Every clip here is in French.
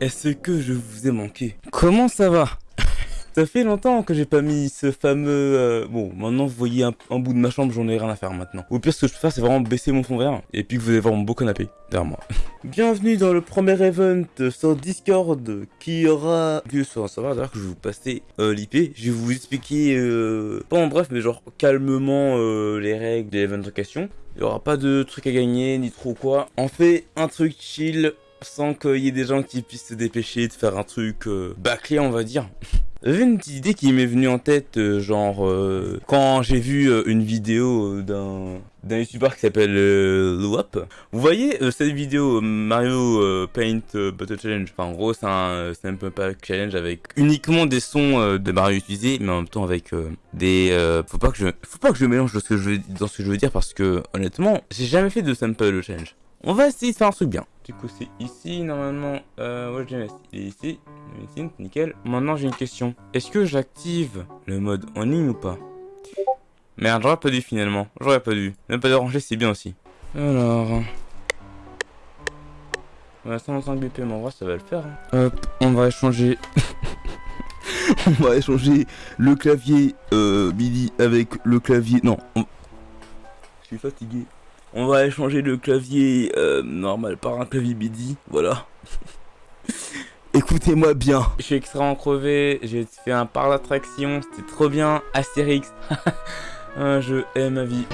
est-ce que je vous ai manqué? Comment ça va? Ça fait longtemps que j'ai pas mis ce fameux... euh, Bon, maintenant vous voyez un, bout de ma chambre, j'en ai rien à faire maintenant. Au pire, ce que je peux faire, c'est vraiment baisser mon fond vert. Et puis que vous allez voir mon beau canapé derrière moi. Bienvenue dans le premier event sur Discord qui aura lieu sur un serveur. D'ailleurs que je vais vous passer euh, l'IP. Je vais vous expliquer, euh, pas en bref, mais genre calmement les règles de l'event en question. Il y aura pas de trucs à gagner, ni trop quoi. On fait un truc chill sans qu'il y ait des gens qui puissent se dépêcher de faire un truc euh, bâclé, on va dire. J'avais une petite idée qui m'est venue en tête, euh, genre euh, quand j'ai vu une vidéo d'un d'un youtubeur qui s'appelle Luap. Vous voyez cette vidéo Mario Paint Battle Challenge? Enfin en gros c'est un euh, Sample Pack Challenge avec uniquement des sons de Mario utilisés, mais en même temps avec des. faut pas que je faut pas que je mélange dans ce que je veux, dans ce que je veux dire parce que honnêtement j'ai jamais fait de Sample Challenge. On va essayer de faire un truc bien. Du coup, c'est ici, normalement. Euh, ouais, je mettre. Il est ici. Médecine, nickel. Maintenant, j'ai une question. Est-ce que j'active le mode en ligne ou pas? Merde, j'aurais pas dû finalement. J'aurais pas dû. Même pas déranger, c'est bien aussi. Alors. Ouais, 125 BPM, en vrai, ça va le faire. hein. Hop, on va échanger. on va échanger le clavier euh, MIDI avec le clavier. Non, on- je suis fatigué. On va échanger le clavier euh, normal par un clavier MIDI, voilà. Écoutez-moi bien. Je suis extrêmement crevé, j'ai fait un par d'attraction, c'était trop bien. Astérix, un jeu aime ma vie.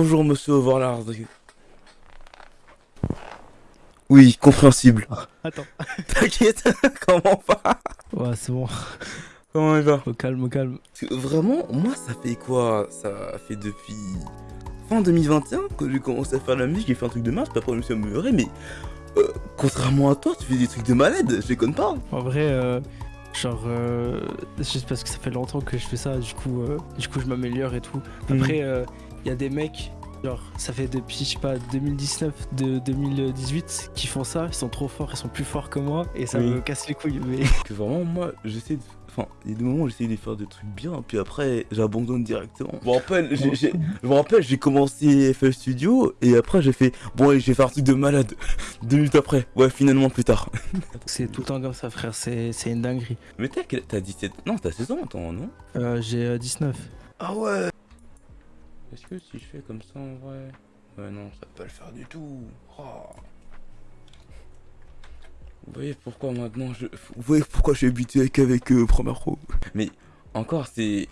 Bonjour monsieur Overlord. Oui, compréhensible. Attends. T'inquiète, comment va Ouais, c'est bon. Comment il va Au calme, au calme. Parce que Vraiment, moi ça fait quoi? Ça fait depuis fin 2021 que j'ai commencé à faire la musique, j'ai fait un truc de marche, après je me suis amélioré, mais euh, contrairement à toi, tu fais des trucs de malade, je déconne pas. En vrai, euh, genre, euh, juste parce que ça fait longtemps que je fais ça, du coup, euh, du coup je m'améliore et tout. Après, il y a des mecs, genre, ça fait depuis, je sais pas, 2019, de 2018, qui font ça, ils sont trop forts, ils sont plus forts que moi, et ça Oui. me casse les couilles. Mais Que vraiment, moi, j'essaie de. Enfin, il y a des moments où j'essaie de faire des trucs bien, puis après, j'abandonne directement. Je me rappelle, j'ai- j'ai- je me rappelle, j'ai commencé FL Studio, et après, j'ai fait, bon, allez, je vais faire un truc de malade. Deux minutes après, ouais, finalement, plus tard. c'est tout le temps comme ça, frère, c'est c'est une dinguerie. Mais t'as t'as 17. Non, t'as 16 ans, toi, non? Euh, J'ai euh, 19. Ah ouais Est-ce que si je fais comme ça en vrai Ouais non, ça peut pas le faire du tout. Oh. Vous voyez pourquoi maintenant je... Vous voyez pourquoi je suis habitué qu'avec euh, Premiere Pro. Mais encore c'est...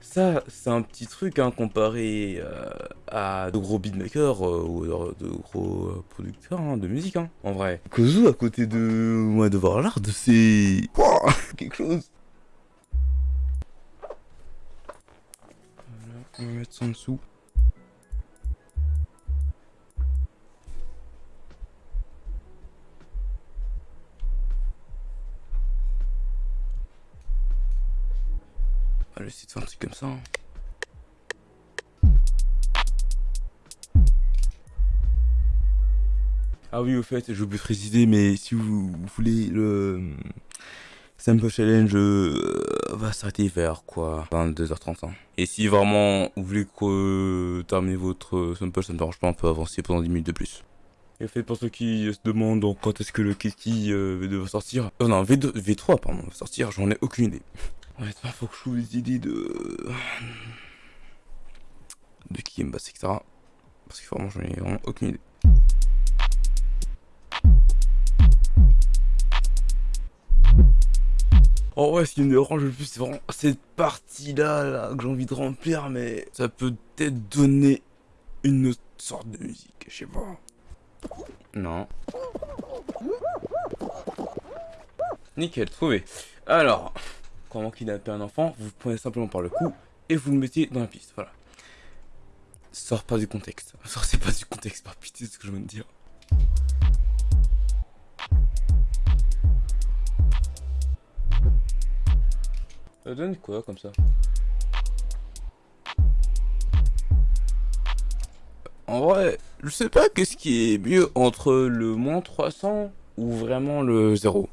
Ça, c'est un petit truc hein, comparé euh, à de gros beatmakers euh, ou de gros euh, producteurs hein, de musique. Hein, en vrai. Kozu à côté de moi de voir l'art, c'est... Wouah, quelque chose. On va mettre ça en dessous. Va essayer de faire un truc comme ça. hein. Ah oui, au fait, oublié de préciser, mais si vous, vous voulez le Sample Challenge euh, va s'arrêter vers quoi? 22h30. hein. Et si vraiment vous voulez que, euh, terminer votre sample, ça ne dérange pas, on peut avancer pendant 10 minutes de plus. Et fait, pour ceux qui se demandent quand est-ce que le Kiki euh, V2 va sortir, euh, non, V2, V3, pardon, va sortir, j'en ai aucune idée. Honnêtement, faut que je trouve des idées de. de qui me basse, etc. Parce que vraiment, j'en ai vraiment aucune idée. Oh ouais, ce qui me dérange le plus, c'est vraiment cette partie-là là, que j'ai envie de remplir, mais ça peut peut-être donner une autre sorte de musique, je sais pas. Non. Nickel, trouvé. Alors, comment kidnapper un enfant Vous prenez simplement par le cou et vous le mettez dans la piste, voilà. Sors pas du contexte. Sortez pas du contexte, par pitié, c'est ce que je viens de dire. Ça donne quoi comme ça En vrai, je sais pas qu'est-ce qui est mieux entre le moins 300 ou vraiment le 0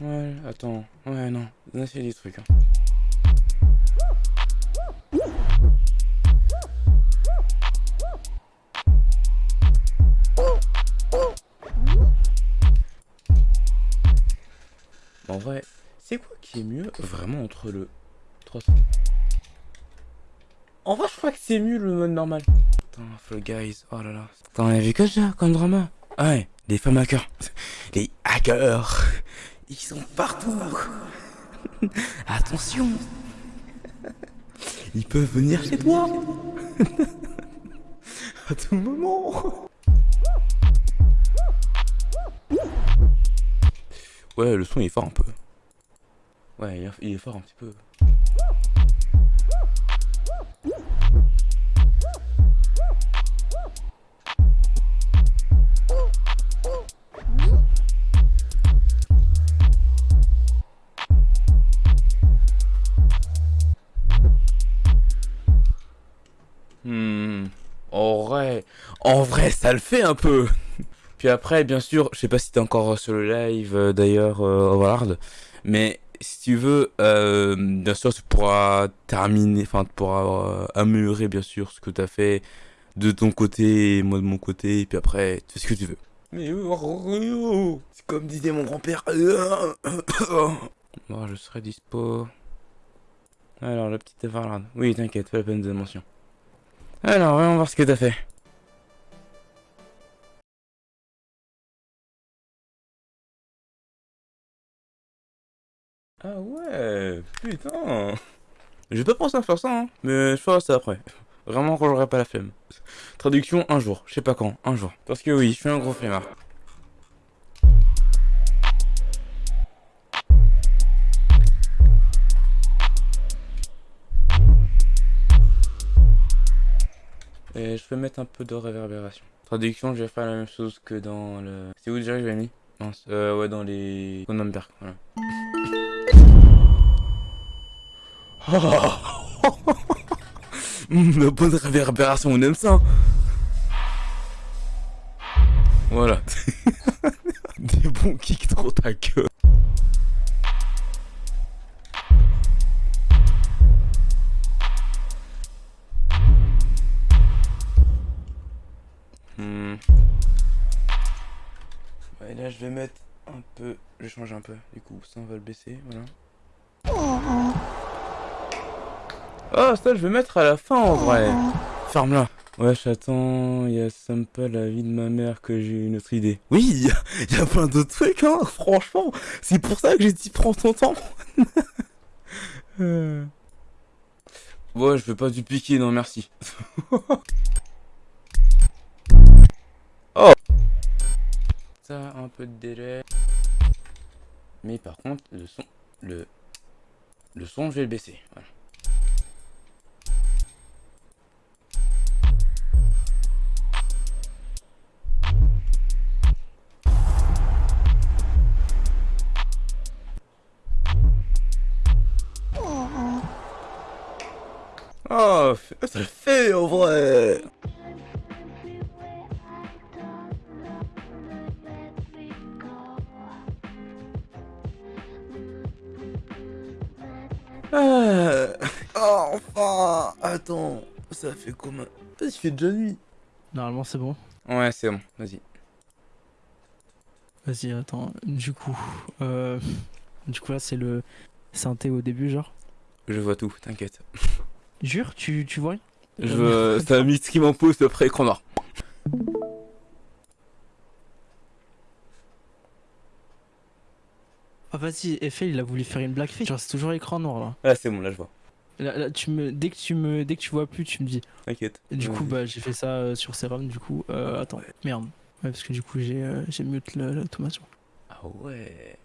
Ouais, attends. Ouais, non. On a fait des trucs. Hein. En vrai, c'est quoi qui est mieux vraiment entre le 300 En vrai, je crois que c'est mieux le mode normal. Putain, Fall Guys, oh là là. T'en as vu que ça comme drama? Ah ouais, les femmes hackers. Les hackers ils sont partout. Attention. Ils peuvent venir chez toi. à tout moment. Ouais, le son il est fort un peu. Ouais, il est fort un petit peu. En vrai, en vrai, ça le fait un peu. Puis après, bien sûr, je sais pas si t'es encore sur le live euh, d'ailleurs, euh, mais si tu veux, euh, bien sûr, tu pourras terminer, enfin, tu pourras euh, améliorer bien sûr ce que tu as fait de ton côté et moi de mon côté, et puis après, tu fais ce que tu veux. Mais c'est comme disait mon grand-père. Bon, je serai dispo. Alors, la petite Varlade. Oui, t'inquiète, pas la peine de mention. Alors, voyons voir ce que t'as fait. Ah ouais, putain. J'ai pas pensé à faire ça, hein, mais je ferai ça après. Vraiment j'aurai pas la flemme. Traduction un jour, je sais pas quand, un jour. Parce que oui, je suis un gros flemmard. Et je vais mettre un peu de réverbération. Traduction, je vais faire la même chose que dans le... C'est où déjà que j'ai mis euh, ouais, dans les... Cronenberg, voilà. Oh La bonne réverbération, on aime ça hein. Voilà. Des bons kicks trop ta queue. Et là, je vais mettre un peu... Je vais changer un peu. Du coup, ça, on va le baisser. Voilà. Oh, ça, je vais mettre à la fin, en vrai. Ferme-la. Ouais, j'attends, il y a Sample, la vie de ma mère, que j'ai une autre idée. Oui, il y, a plein d'autres trucs, hein, franchement. C'est pour ça que j'ai dit prends ton temps. euh... Ouais, je vais pas du piquer, non, merci. un peu de délai. Mais par contre, le son, le, le son, je vais le baisser. Oh, ça le fait en vrai Ah, enfin Attends, ça fait comment Il fait déjà nuit. Normalement c'est bon. Ouais, c'est bon, vas-y. Vas-y, attends. Du coup, euh... du coup là c'est le synthé au début, genre? Je vois tout, t'inquiète. Jure, tu, tu vois Je veux... C'est un mythe qui pose après écran noir. Ah vas-y, Eiffel il a voulu faire une black Genre c'est toujours écran noir là. Ah c'est bon, là je vois. Là, tu me, dès que tu me, dès que tu vois plus, tu me dis. T'inquiète. Du coup, bah j'ai fait ça euh, sur Serum. Du coup, euh, attends, merde. Ouais, parce que du coup j'ai, euh, j'ai mute l'automation. Ah ouais.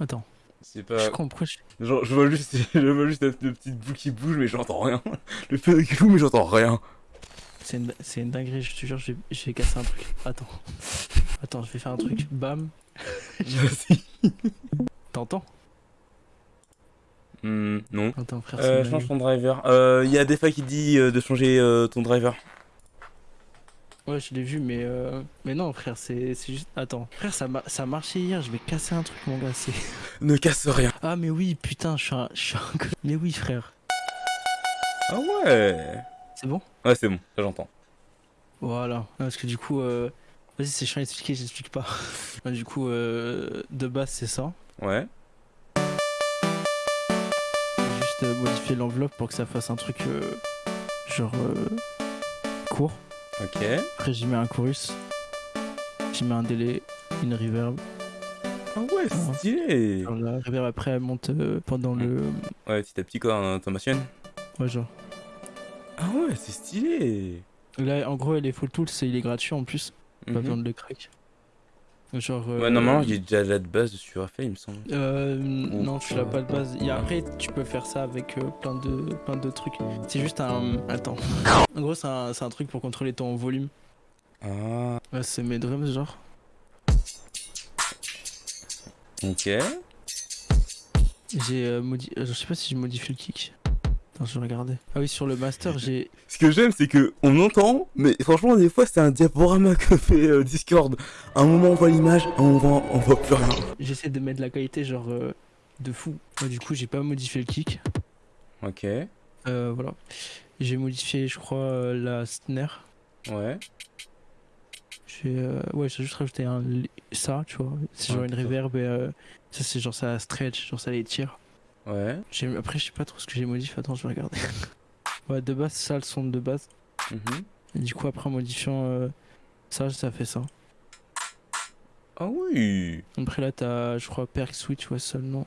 Attends. C'est pas. Je comprends. Je... Genre, je vois juste, je vois juste le petit bout qui bouge, mais j'entends rien. Le feu qui boue, mais j'entends rien. c'est une, c'est une dinguerie, je te jure, vais casser un truc. Attends. Attends, je vais faire un truc. Bam. T'entends? Hmm, non. Attends, frère, Euh, change ton driver. Euh, Il y a des fois qui dit euh, de changer euh, ton driver. Ouais, je l'ai vu, mais euh... mais non, frère, c'est juste. Attends, frère, ça, ma- ça a marché hier. Je vais casser un truc, mon gars. C'est. Ne casse rien. Ah, mais oui, putain, je suis un, je suis un Mais oui, frère. Ah ouais. C'est bon? Ouais, c'est bon, ça j'entends. Voilà. Parce que du coup, euh... vas-y, c'est chiant à expliquer, j'explique pas. Du coup, euh... de base, c'est ça. Ouais. Juste euh, modifier l'enveloppe pour que ça fasse un truc euh, genre euh, court. Ok. Après, j'y mets un chorus. J'y mets un délai, une reverb. Ah ouais, stylé. Genre, la reverb après, elle monte euh, pendant le. Ouais, petit à petit quoi, ta machine. Ouais, genre. Ah ouais, c'est stylé. Là, en gros, les Full Tools, c'est- il est gratuit en plus. Pas Mhm. besoin de le crack. Genre. euh, Ouais, normalement, il y a déjà la de base à faire, il me semble. Euh, non, tu l'as pas de base. Et après, tu peux faire ça avec euh, plein de plein de trucs. C'est juste un. Attends. En gros, c'est un, un truc pour contrôler ton volume. Ah. Ouais, c'est mes drums, genre. Ok. J'ai euh, modi... euh, Je sais pas si je modifie le kick. Attends, je vais regarder. Ah oui, sur le master, j'ai. Ce que j'aime, c'est que on entend, mais franchement, des fois, c'est un diaporama que fait euh, Discord. Un moment, on voit l'image, un moment, on voit plus rien. J'essaie de mettre la qualité, genre. euh, de fou. Du coup, j'ai pas modifié le kick. Ok. Euh, voilà. J'ai modifié, je crois, euh, la snare. Ouais. J'ai euh, ouais, j'ai juste rajouté un ça, tu vois. C'est genre Ouais, une reverb et euh, ça c'est genre ça stretch, genre ça les tire. Ouais. Après je sais pas trop ce que j'ai modifié, attends, je vais regarder. ouais, de base ça le son de base. Mhm. Et du coup après en modifiant euh, ça, ça fait ça. Ah oui. Après là t'as je crois perk switch ouais seulement.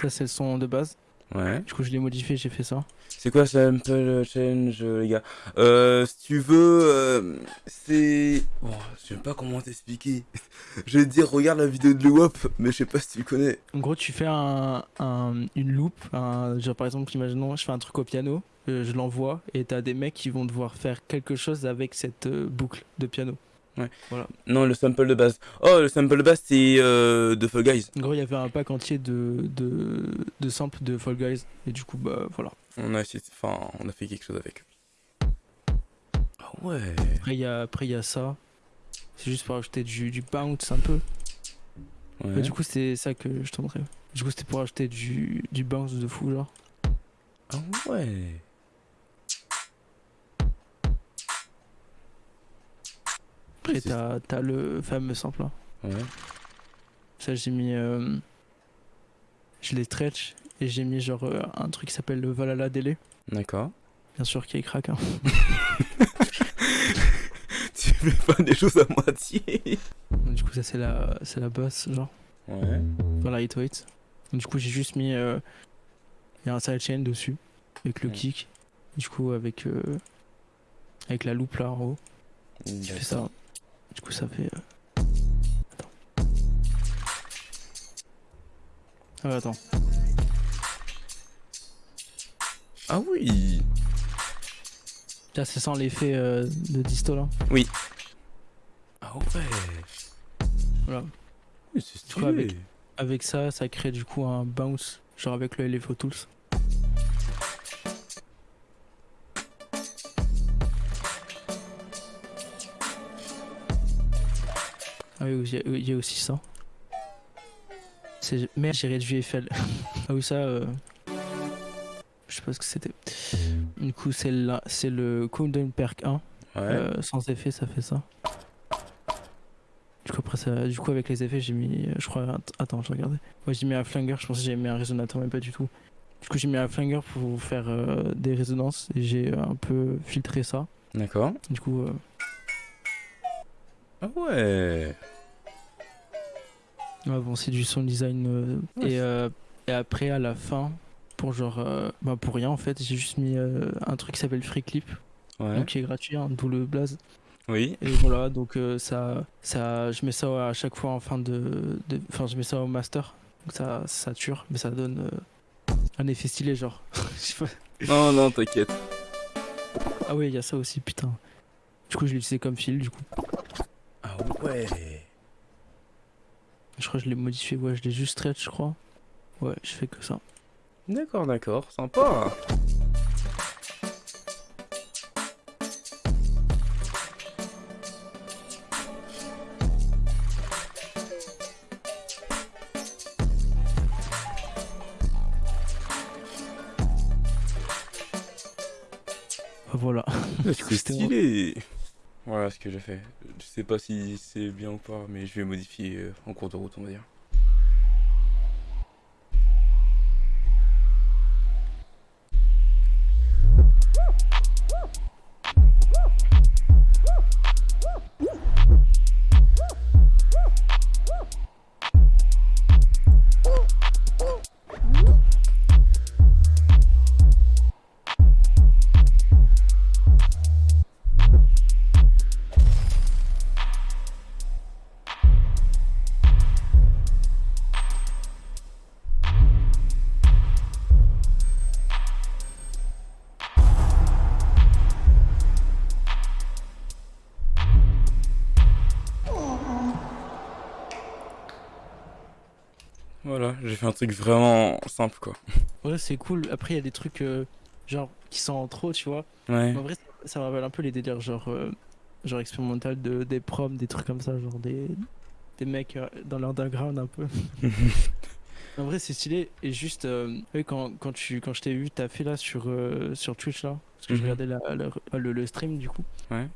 Ça c'est le son de base. Ouais. Du coup je l'ai modifié, j'ai fait ça. C'est quoi Sample Change, les gars? Euh, si tu veux, euh, c'est... Bon, je sais pas comment t'expliquer. je vais te dire, regarde la vidéo de Luwop, mais je sais pas si tu le connais. En gros, tu fais un, un- une loop, un- genre par exemple, imaginons, je fais un truc au piano, euh, je l'envoie, et t'as des mecs qui vont devoir faire quelque chose avec cette euh, boucle de piano. Non, le sample de base. Oh, le sample de base, c'est euh, de Fall Guys. En gros, il y avait un pack entier de, de, de samples de Fall Guys, et du coup, bah voilà. On a essayé... Enfin, on a fait quelque chose avec. Ah ouais. Après, il y a, après, y a ça. C'est juste pour ajouter du, du bounce un peu. Ouais. Ouais, du coup, c'est ça que je te montrais. Du coup, c'était pour ajouter du, du bounce de fou, genre. Ah ouais. C'est- t'as le fameux sample là. Ouais. Ça, j'ai mis. euh, je l'ai stretch et j'ai mis genre euh, un truc qui s'appelle le Valhalla Delay. D'accord. Bien sûr, qui est crack. Hein. tu fais pas des choses à moitié. Du coup, ça, c'est la, c'est la basse, genre, Ouais. la lightweight. Donc, Du coup, j'ai juste mis. euh, Il y a un sidechain dessus, avec le Mm. kick. Du coup, avec. avec la loupe là en haut. Tu fais ça. Du coup, ça fait. euh, Attends. Ah, ouais, attends. Ah oui. Là, c'est sans l'effet euh, de disto là. Ah ouais. Voilà. Oui, c'est Du coup, stylé. avec- Avec ça, ça crée du coup un bounce, genre avec le LFO Tools. Il y a- aussi ça. C'est... Merde, j'ai réduit FL. ah oui, ça... euh, Je sais pas ce que c'était. Du coup, c'est, là, c'est le Countdown Perk 1. Ouais. Euh, sans effet, ça fait ça. Du coup, après, ça, du coup avec les effets, j'ai mis. Je crois. att- Attends, je regardais. Ouais, j'ai mis un flinger. Je pensais que j'avais mis un résonateur, mais pas du tout. Du coup, j'ai mis un flinger pour faire euh, des résonances et j'ai un peu filtré ça. D'accord. Du coup, Ah ouais. Ouais, bon, c'est du sound design. euh, Ouais, et, euh, et après, à la fin, pour genre. euh, bah, pour rien en fait, j'ai juste mis un truc qui s'appelle Free Clip, Ouais. donc qui est gratuit, hein, d'où le blaze. Oui. Et voilà, donc ça, ça, je mets ça à chaque fois en fin de, enfin je mets ça au master, donc ça, ça sature, mais ça donne un effet stylé genre. Non, non, t'inquiète. ah oui, il y a ça aussi, putain. Du coup, je l'ai utilisé comme fil, du coup. Ah ouais. Je crois que je l'ai modifié, ouais, je l'ai juste stretch, je crois. Ouais, je fais que ça. D'accord, d'accord, sympa. Voilà. C'est stylé. Voilà ce que j'ai fait. Je sais pas si c'est bien ou pas, mais je vais modifier euh, en cours de route, on va dire. J'ai fait un truc vraiment simple quoi. Ouais, c'est cool. Après, il y a des trucs euh, genre qui sont en trop, tu vois. Ouais. Mais En vrai, ça, me rappelle un peu les délires genre, euh, genre expérimental de, des proms, des trucs comme ça, genre des, des mecs euh, dans l'underground un peu. En vrai, c'est stylé. Et juste, euh, quand, quand, tu, quand je t'ai vu, t'as fait là sur, sur Twitch là, parce que je Mhm. regardais la, la- le, le stream du coup. Ouais.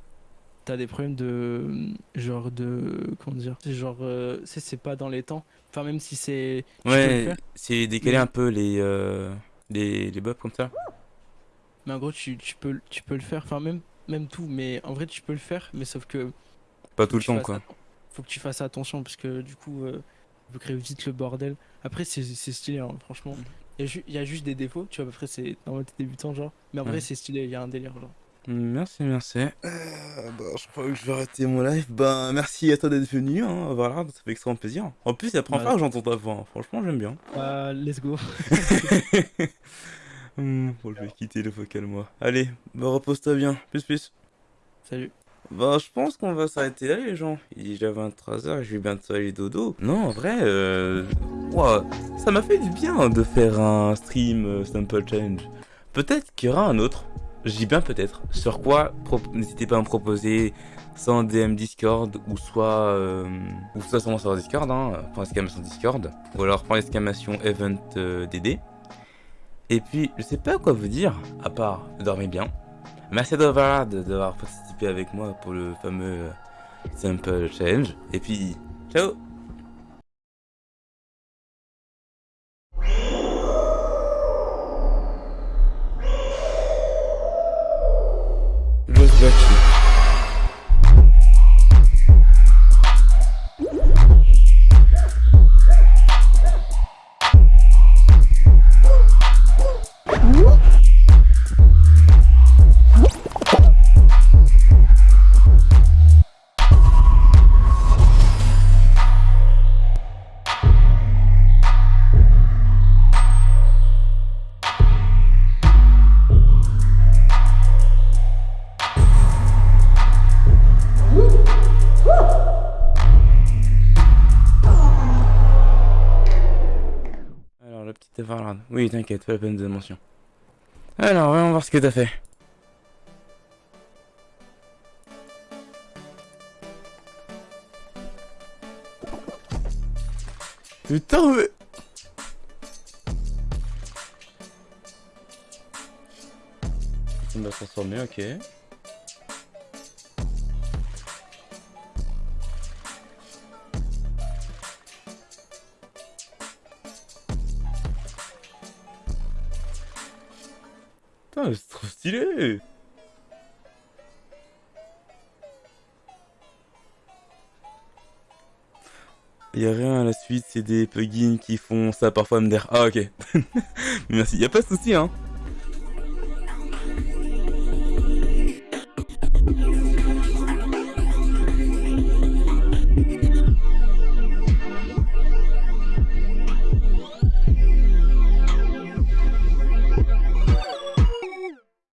T'as des problèmes de. Genre de. Comment dire C'est genre. euh, c'est pas dans les temps. Enfin, même si c'est. Ouais, c'est décalé mais- un peu les, euh, les, les bobs comme ça. Mais en gros, tu, tu, peux, tu peux le faire. Enfin, même, même tout. Mais en vrai, tu peux le faire. Mais sauf que. Pas tout le temps quoi. Faut que tu fasses attention parce que du coup, euh, peut créer vite le bordel. Après, c'est stylé, hein, franchement. Il y, y a juste des défauts, tu vois, après, c'est normal, t'es débutant, genre. Mais en Ouais. vrai, c'est stylé, il y a un délire, genre. Merci, merci. Euh, bah, je crois que je vais arrêter mon live. Ben, merci à toi d'être venu. Hein. Voilà, ça fait extrêmement plaisir. En plus, c'est la première fois que j'entends ta voix. hein. Franchement, j'aime bien. Euh, let's go. Hmm, bon, je vais quitter le vocal, moi. Allez, bah, repose-toi bien. Plus, plus. Salut. Bah, je pense qu'on va s'arrêter là, les gens. Il est déjà 23h, je vais bientôt aller dodo. Non, en vrai, euh... ouah, ça m'a fait du bien de faire un stream euh, Sample Challenge. Peut-être qu'il y aura un autre. Je dis bien peut-être. Sur quoi, n'hésitez pas à me proposer soit DM Discord, ou soit... euh, Ou soit sur serveur Discord, hein, exclamation Discord. Ou alors point exclamation Event euh, DD. Et puis, je sais pas quoi vous dire, à part dormez bien. Merci d'avoir d'avoir participé avec moi pour le fameux euh, Sample Challenge. Et puis, ciao Oui, t'inquiète, pas la peine de mention. Alors, voyons voir ce que t'as fait. Putain, mais... Ça m'a transformé, ok. Putain, c'est trop stylé Y a rien à la suite, c'est des plugins qui font ça parfois me dire Ah ok. Merci, y a pas de souci hein.